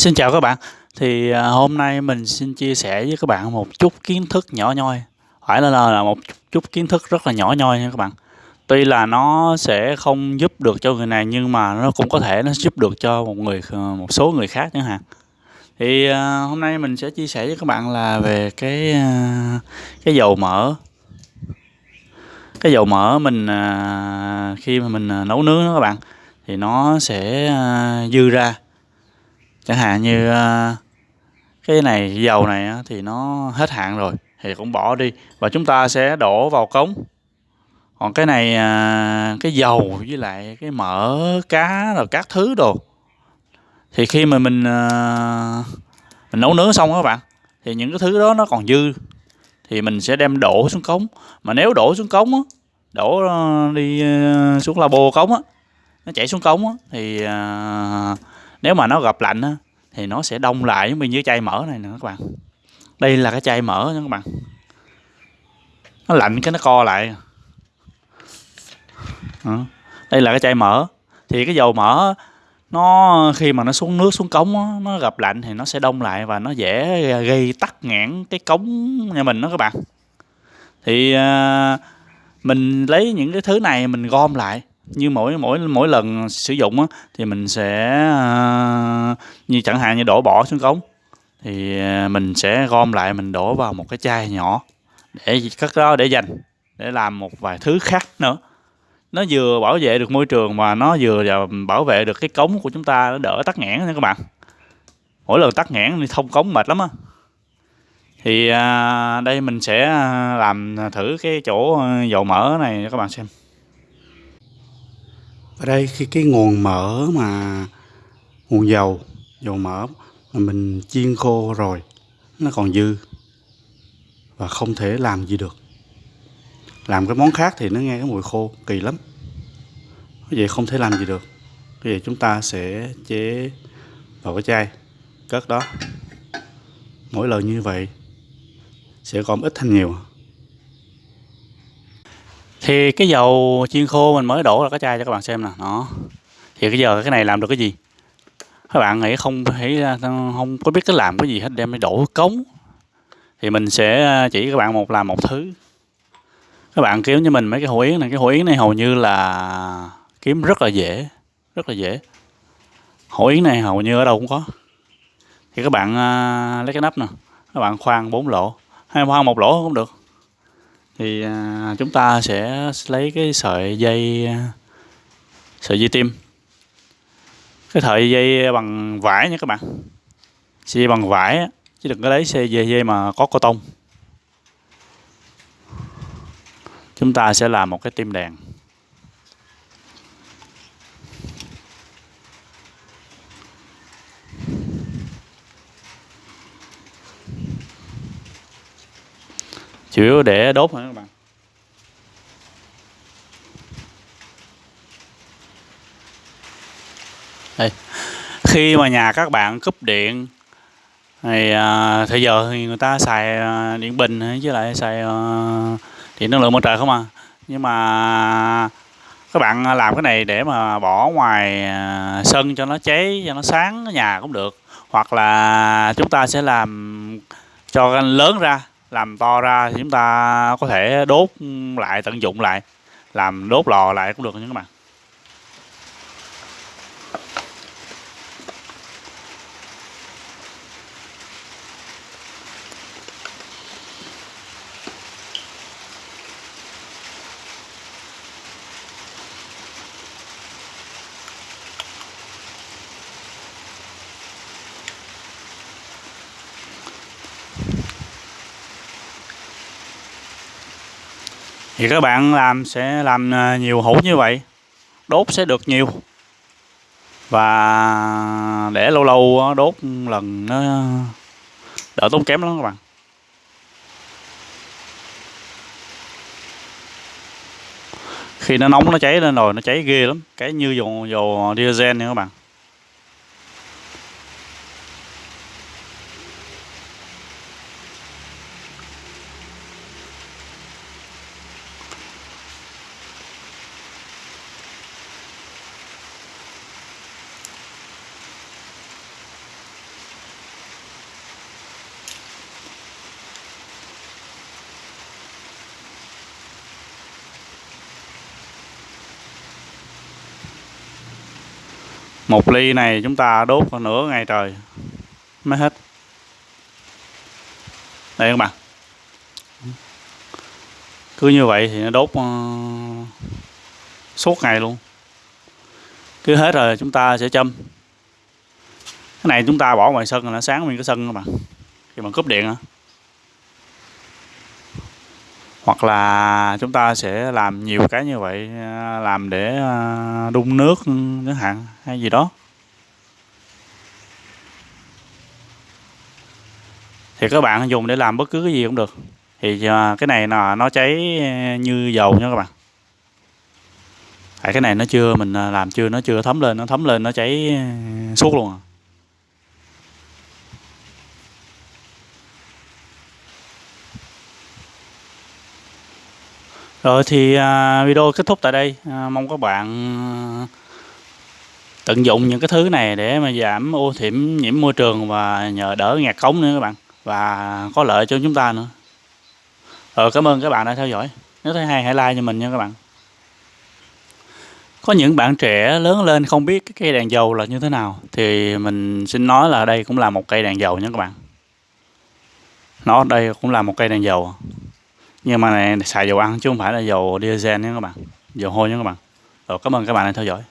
Xin chào các bạn. Thì, à, hôm nay mình xin chia sẻ với các bạn một chút kiến thức nhỏ nhoi, phải là là một chút kiến thức rất là nhỏ nhoi nha các bạn. Tuy là nó sẽ không giúp được cho người này nhưng mà nó cũng có thể nó giúp được cho một người ờ, một số người khác chẳng hạn. Thì, à, hôm nay mình sẽ chia sẻ với các bạn là về cái, à, cái dầu mỡ. Cái dầu mỡ mình, khi mà mình, nấu nướng đó các bạn, thì nó sẽ, dư ra. Chẳng hạn như, a, cái này dầu này á thì nó hết hạn rồi thì cũng bỏ đi và chúng ta sẽ đổ vào cống. Còn cái này, à, cái dầu với lại cái mỡ cá rồi các thứ đồ, thì khi mà mình, à, mình nấu nướng xong á các bạn, thì những cái thứ đó nó còn dư thì mình sẽ đem đổ xuống cống. Mà nếu đổ xuống cống á, đổ, đi, xuống labo cống á, nó chảy xuống cống á thì, à, nếu mà nó gặp lạnh á thì nó sẽ đông lại giống như chai mỡ này nè các bạn. Đây là cái chai mỡ nha các bạn. Nó lạnh cái nó co lại. à, đây là cái chai mỡ, thì cái dầu mỡ nó khi mà nó xuống nước, xuống cống đó, nó gặp lạnh thì nó sẽ đông lại và nó dễ gây tắc nghẽn cái cống nhà mình đó các bạn. Thì, à, mình lấy những cái thứ này mình gom lại, như mỗi mỗi mỗi lần sử dụng á thì mình sẽ, à, như chẳng hạn như đổ bỏ xuống cống, thì, à, mình sẽ gom lại mình đổ vào một cái chai nhỏ để cất đó để dành, để làm một vài thứ khác nữa. Nó vừa bảo vệ được môi trường mà nó vừa bảo vệ được cái cống của chúng ta nó đỡ tắc nghẽn nha các bạn. Mỗi lần tắc nghẽn thì thông cống mệt lắm á. Thì, à, đây mình sẽ, à, làm thử cái chỗ dầu mỡ này cho các bạn xem. Ở đây khi cái nguồn mỡ mà nguồn dầu, dầu mỡ mà mình chiên khô rồi, nó còn dư và không thể làm gì được. Làm cái món khác thì nó nghe cái mùi khô kỳ lắm. Vậy không thể làm gì được. Bây giờ chúng ta sẽ chế vào cái chai, cất đó. Mỗi lần như vậy sẽ gom ít thành nhiều. Thì cái dầu chiên khô mình mới đổ ra cái chai cho các bạn xem nè, nó Thì bây giờ cái này làm được cái gì? Các bạn nghĩ không thấy không có biết cái làm cái gì hết, đem đi đổ cống. Thì mình sẽ à, chỉ các bạn một làm một thứ. Các bạn kiếm cho mình mấy cái hủ yến này, cái hủ yến này hầu như là kiếm rất là dễ, rất là dễ. hủ yến này hầu như ở đâu cũng có. Thì các bạn, à, lấy cái nắp nè, các bạn khoan bốn lỗ, hay khoan một lỗ cũng được. Thì, à, chúng ta sẽ lấy cái sợi dây, à, sợi dây tim. Cái sợi dây bằng vải nha các bạn. Sợi dây bằng vải chứ đừng có lấy sợi dây dây mà có cô tông. Chúng ta sẽ làm một cái tim đèn. Chủ yếu để đốt thôi các bạn. Đây, khi mà nhà các bạn cúp điện thì, à, thời giờ thì người ta xài, à, điện bình với lại xài, à, điện năng lượng mặt trời không à. Nhưng mà các bạn làm cái này để mà bỏ ngoài, à, sân cho nó cháy, cho nó sáng ở nhà cũng được. Hoặc là chúng ta sẽ làm cho lớn ra, làm to ra thì chúng ta có thể đốt lại, tận dụng lại, làm đốt lò lại cũng được nha các bạn. Thì các bạn làm sẽ làm, à, nhiều hũ như vậy, đốt sẽ được nhiều. Và để lâu lâu đốt lần nó đỡ tốn kém lắm các bạn. Khi nó nóng nó cháy lên rồi nó cháy ghê lắm, cái như dầu dầu diesel nha các bạn. Một ly này chúng ta đốt khoảng nửa ngày trời. Mới hết. Đây các bạn. Cứ như vậy thì nó đốt uh, suốt ngày luôn. Cứ hết rồi chúng ta sẽ châm. Cái này chúng ta bỏ ngoài sân là nó sáng nguyên cái sân các bạn. Khi mà cúp điện á hoặc là chúng ta sẽ làm nhiều cái như vậy à, làm để à, đun nước chẳng hạn, hay gì đó. Thì các bạn dùng để làm bất cứ cái gì cũng được. Thì à, cái này là nó cháy như dầu nha các bạn. Tại cái này nó chưa, mình làm chưa, nó chưa thấm lên, nó thấm lên, nó cháy suốt luôn à. Rồi thì à, video kết thúc tại đây. À, mong các bạn à, tận dụng những cái thứ này để mà giảm ô nhiễm nhiễm môi trường và nhờ đỡ ngạt cống nữa các bạn và có lợi cho chúng ta nữa. Rồi, cảm ơn các bạn đã theo dõi. Nếu thấy hay, hãy like cho mình nha các bạn. Có những bạn trẻ lớn lên không biết cái cây đèn dầu là như thế nào, thì mình xin nói là đây cũng là một cây đèn dầu nha các bạn. Nó đây cũng là một cây đèn dầu nhưng mà này, xài dầu ăn chứ không phải là dầu diesel nha các bạn. Dầu hôi nha các bạn. Rồi, cảm ơn các bạn đã theo dõi.